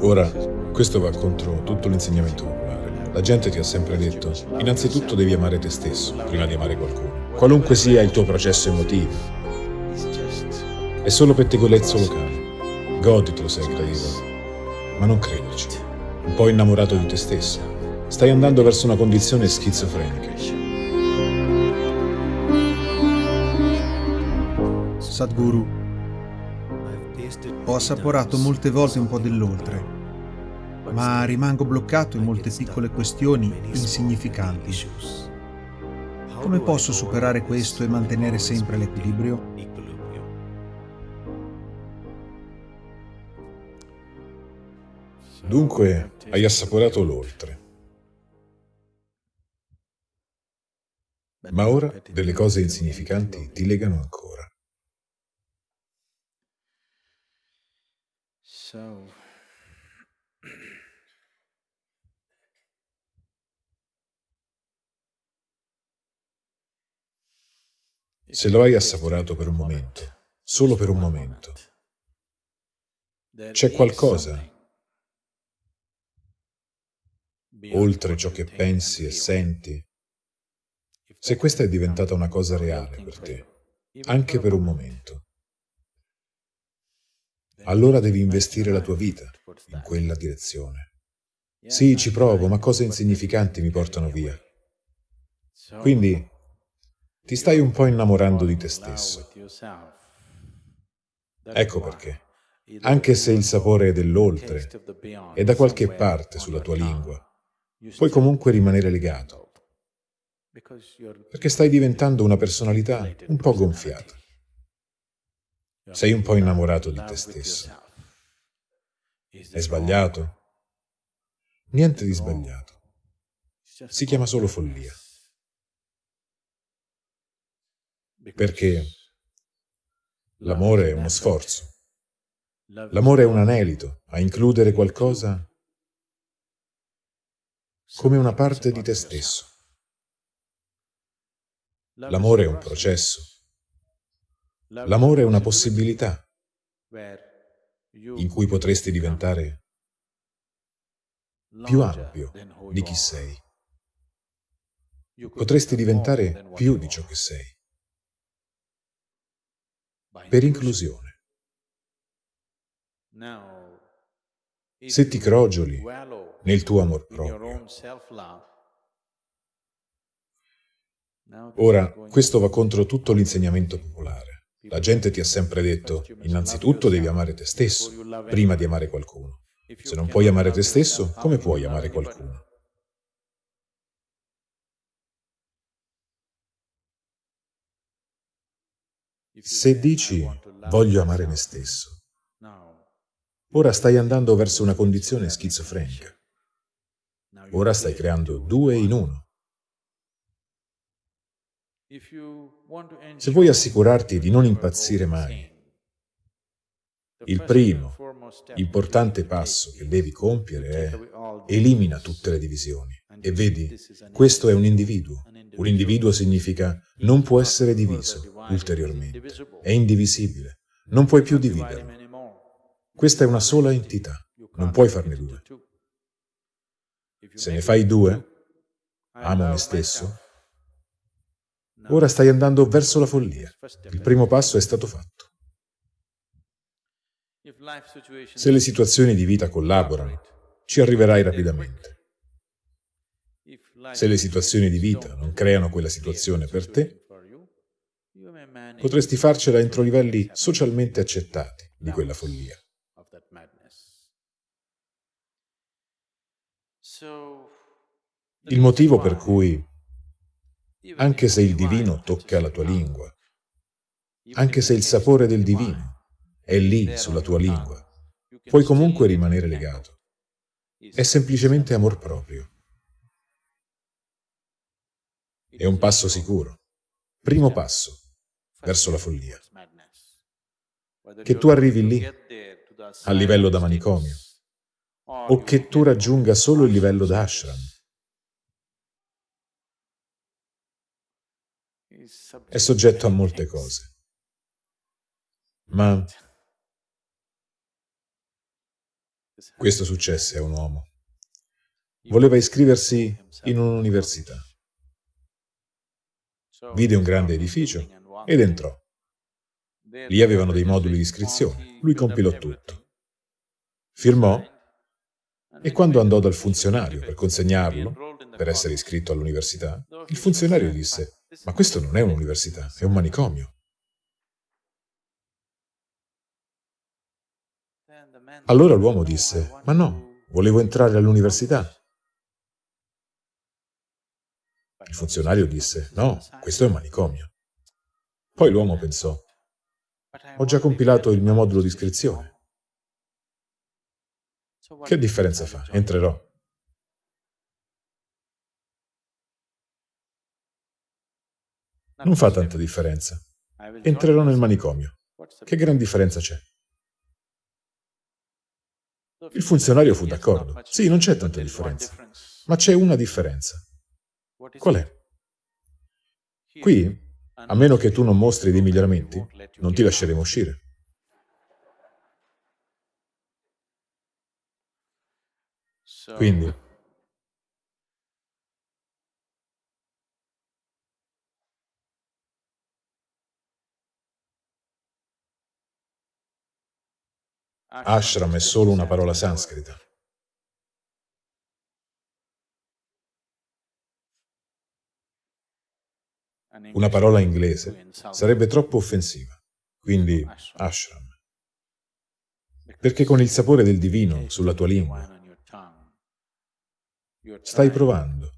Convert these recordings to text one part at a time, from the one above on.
Ora, questo va contro tutto l'insegnamento popolare. La gente ti ha sempre detto, innanzitutto devi amare te stesso, prima di amare qualcuno. Qualunque sia il tuo processo emotivo, è solo pettegolezzo locale. Goditelo se hai gradito, ma non crederci. Un po' innamorato di te stesso. Stai andando verso una condizione schizofrenica. Sadhguru, ho assaporato molte volte un po' dell'oltre, ma rimango bloccato in molte piccole questioni insignificanti. Come posso superare questo e mantenere sempre l'equilibrio? Dunque, hai assaporato l'oltre. Ma ora delle cose insignificanti ti legano ancora. Se lo hai assaporato per un momento, solo per un momento, c'è qualcosa? Oltre ciò che pensi e senti, se questa è diventata una cosa reale per te, anche per un momento, allora devi investire la tua vita in quella direzione. Sì, ci provo, ma cose insignificanti mi portano via. Quindi ti stai un po' innamorando di te stesso. Ecco perché. Anche se il sapore è dell'oltre, è da qualche parte sulla tua lingua, puoi comunque rimanere legato, perché stai diventando una personalità un po' gonfiata. Sei un po' innamorato di te stesso. È sbagliato? Niente di sbagliato. Si chiama solo follia. Perché l'amore è uno sforzo. L'amore è un anelito a includere qualcosa come una parte di te stesso. L'amore è un processo. L'amore è una possibilità in cui potresti diventare più ampio di chi sei. Potresti diventare più di ciò che sei. Per inclusione. Se ti crogioli nel tuo amor proprio, ora questo va contro tutto l'insegnamento popolare. La gente ti ha sempre detto, innanzitutto devi amare te stesso, prima di amare qualcuno. Se non puoi amare te stesso, come puoi amare qualcuno? Se dici, voglio amare me stesso, ora stai andando verso una condizione schizofrenica. Ora stai creando due in uno. Se vuoi assicurarti di non impazzire mai, il primo, importante passo che devi compiere è elimina tutte le divisioni. E vedi, questo è un individuo. Un individuo significa non può essere diviso ulteriormente. È indivisibile. Non puoi più dividerlo. Questa è una sola entità. Non puoi farne due. Se ne fai due, amo me stesso, Ora stai andando verso la follia. Il primo passo è stato fatto. Se le situazioni di vita collaborano, ci arriverai rapidamente. Se le situazioni di vita non creano quella situazione per te, potresti farcela entro livelli socialmente accettati di quella follia. Il motivo per cui anche se il divino tocca la tua lingua, anche se il sapore del divino è lì sulla tua lingua, puoi comunque rimanere legato. È semplicemente amor proprio. È un passo sicuro, primo passo verso la follia. Che tu arrivi lì, a livello da manicomio, o che tu raggiunga solo il livello da ashram, è soggetto a molte cose. Ma Questo successe a un uomo. Voleva iscriversi in un'università. Vide un grande edificio ed entrò. Lì avevano dei moduli di iscrizione. Lui compilò tutto. Firmò e quando andò dal funzionario per consegnarlo, per essere iscritto all'università, il funzionario disse «Ma questo non è un'università, è un manicomio». Allora l'uomo disse «Ma no, volevo entrare all'università». Il funzionario disse «No, questo è un manicomio». Poi l'uomo pensò «Ho già compilato il mio modulo di iscrizione. Che differenza fa? Entrerò». Non fa tanta differenza. Entrerò nel manicomio. Che gran differenza c'è? Il funzionario fu d'accordo. Sì, non c'è tanta differenza. Ma c'è una differenza. Qual è? Qui, a meno che tu non mostri dei miglioramenti, non ti lasceremo uscire. Quindi, Ashram è solo una parola sanscrita. Una parola inglese sarebbe troppo offensiva, quindi ashram. Perché con il sapore del divino sulla tua lingua stai provando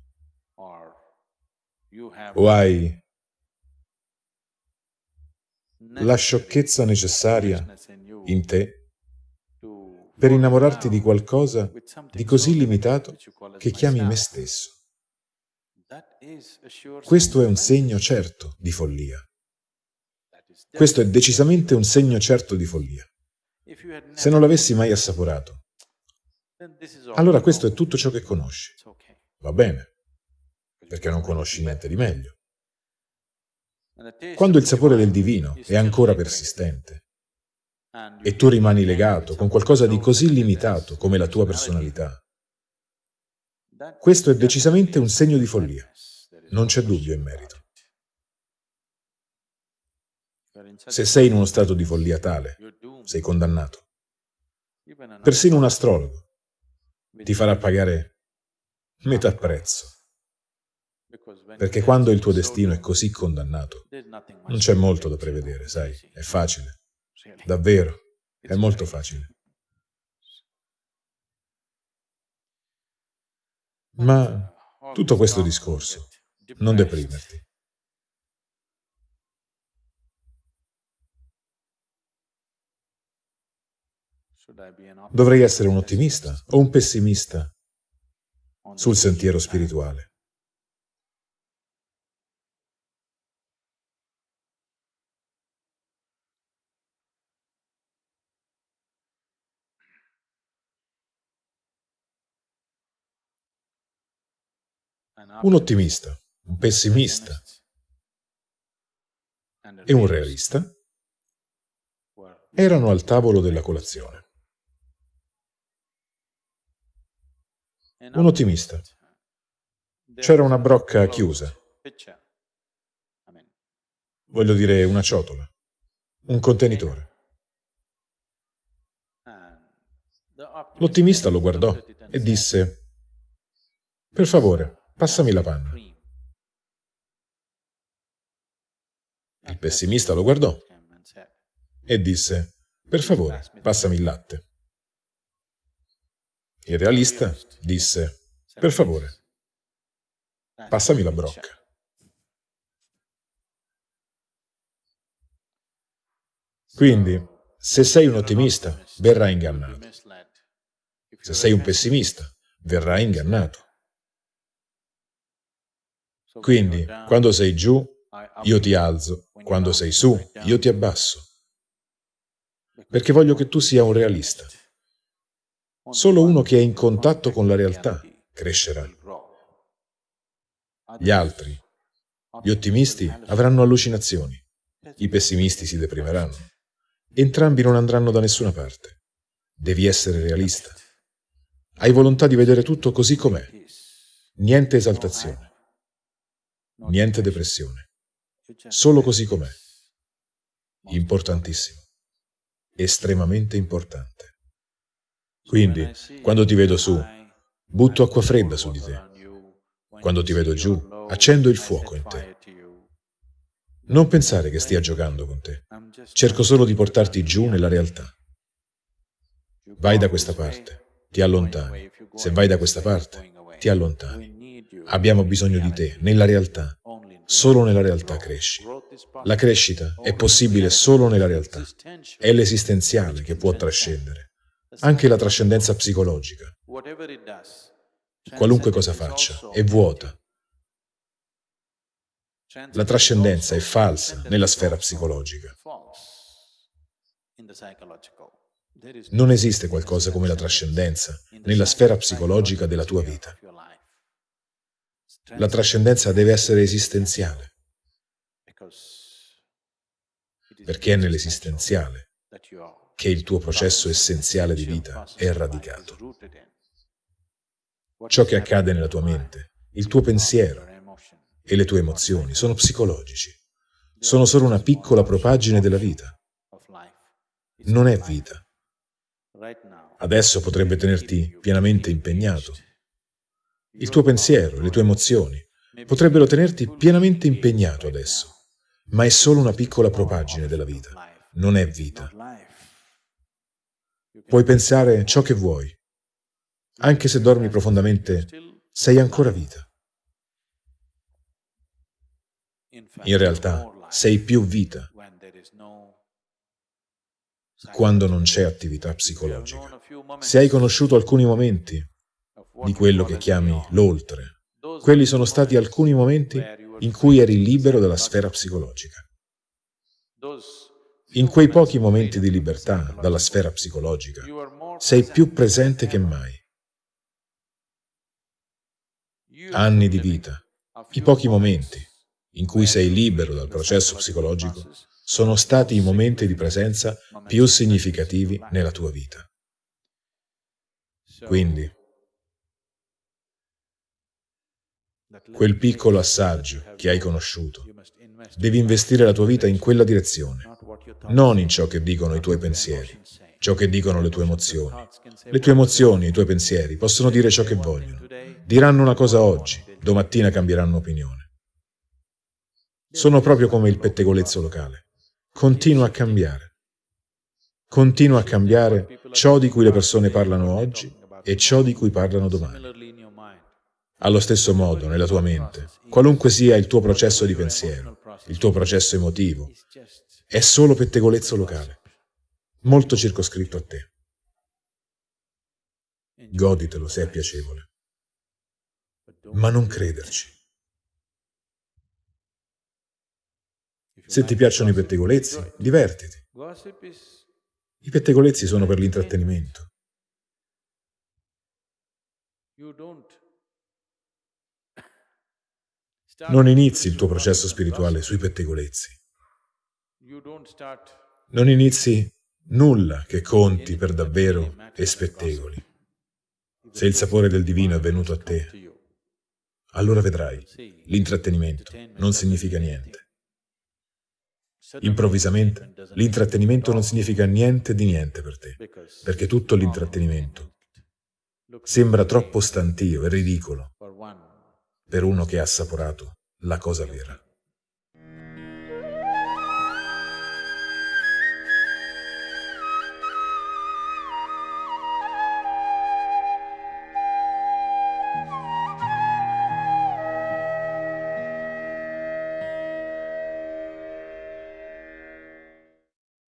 o hai la sciocchezza necessaria in te per innamorarti di qualcosa di così limitato che chiami me stesso. Questo è un segno certo di follia. Questo è decisamente un segno certo di follia. Se non l'avessi mai assaporato, allora questo è tutto ciò che conosci. Va bene, perché non conosci niente di meglio. Quando il sapore del divino è ancora persistente, e tu rimani legato con qualcosa di così limitato come la tua personalità. Questo è decisamente un segno di follia. Non c'è dubbio in merito. Se sei in uno stato di follia tale, sei condannato. Persino un astrologo ti farà pagare metà prezzo. Perché quando il tuo destino è così condannato, non c'è molto da prevedere, sai, è facile. Davvero, è molto facile. Ma tutto questo discorso, non deprimerti. Dovrei essere un ottimista o un pessimista sul sentiero spirituale? Un ottimista, un pessimista. e un realista. Erano al tavolo della colazione. Un ottimista. C'era una brocca chiusa. Voglio dire una ciotola, un contenitore. L'ottimista lo guardò e disse, per favore, Passami la panna. Il pessimista lo guardò e disse, per favore, passami il latte. Il realista disse, per favore, passami la brocca. Quindi, se sei un ottimista, verrai ingannato. Se sei un pessimista, verrai ingannato. Quindi, quando sei giù, io ti alzo, quando sei su, io ti abbasso. Perché voglio che tu sia un realista. Solo uno che è in contatto con la realtà crescerà. Gli altri, gli ottimisti, avranno allucinazioni. I pessimisti si deprimeranno. Entrambi non andranno da nessuna parte. Devi essere realista. Hai volontà di vedere tutto così com'è. Niente esaltazione. Niente depressione. Solo così com'è. Importantissimo. Estremamente importante. Quindi, quando ti vedo su, butto acqua fredda su di te. Quando ti vedo giù, accendo il fuoco in te. Non pensare che stia giocando con te. Cerco solo di portarti giù nella realtà. Vai da questa parte, ti allontani. Se vai da questa parte, ti allontani. Abbiamo bisogno di te, nella realtà. Solo nella realtà cresci. La crescita è possibile solo nella realtà. È l'esistenziale che può trascendere. Anche la trascendenza psicologica. Qualunque cosa faccia, è vuota, la trascendenza è falsa nella sfera psicologica. Non esiste qualcosa come la trascendenza nella sfera psicologica della tua vita. La trascendenza deve essere esistenziale, perché è nell'esistenziale che il tuo processo essenziale di vita è radicato. Ciò che accade nella tua mente, il tuo pensiero, e le tue emozioni sono psicologici. Sono solo una piccola propagine della vita. Non è vita. Adesso potrebbe tenerti pienamente impegnato. Il tuo pensiero, le tue emozioni potrebbero tenerti pienamente impegnato adesso, ma è solo una piccola propagine della vita. Non è vita. Puoi pensare ciò che vuoi. Anche se dormi profondamente, sei ancora vita. In realtà sei più vita quando non c'è attività psicologica. Se hai conosciuto alcuni momenti di quello che chiami l'oltre, quelli sono stati alcuni momenti in cui eri libero dalla sfera psicologica. In quei pochi momenti di libertà dalla sfera psicologica, sei più presente che mai. Anni di vita, i pochi momenti, in cui sei libero dal processo psicologico, sono stati i momenti di presenza più significativi nella tua vita. Quindi, quel piccolo assaggio che hai conosciuto, devi investire la tua vita in quella direzione, non in ciò che dicono i tuoi pensieri, ciò che dicono le tue emozioni. Le tue emozioni, i tuoi pensieri possono dire ciò che vogliono. Diranno una cosa oggi, domattina cambieranno opinione. Sono proprio come il pettegolezzo locale. Continua a cambiare. Continua a cambiare ciò di cui le persone parlano oggi e ciò di cui parlano domani. Allo stesso modo, nella tua mente, qualunque sia il tuo processo di pensiero, il tuo processo emotivo, è solo pettegolezzo locale, molto circoscritto a te. Goditelo se è piacevole, ma non crederci. Se ti piacciono i pettegolezzi, divertiti. I pettegolezzi sono per l'intrattenimento. Non inizi il tuo processo spirituale sui pettegolezzi. Non inizi nulla che conti per davvero e spettegoli. Se il sapore del divino è venuto a te, allora vedrai, l'intrattenimento non significa niente. Improvvisamente, l'intrattenimento non significa niente di niente per te, perché tutto l'intrattenimento sembra troppo stantio e ridicolo per uno che ha assaporato la cosa vera.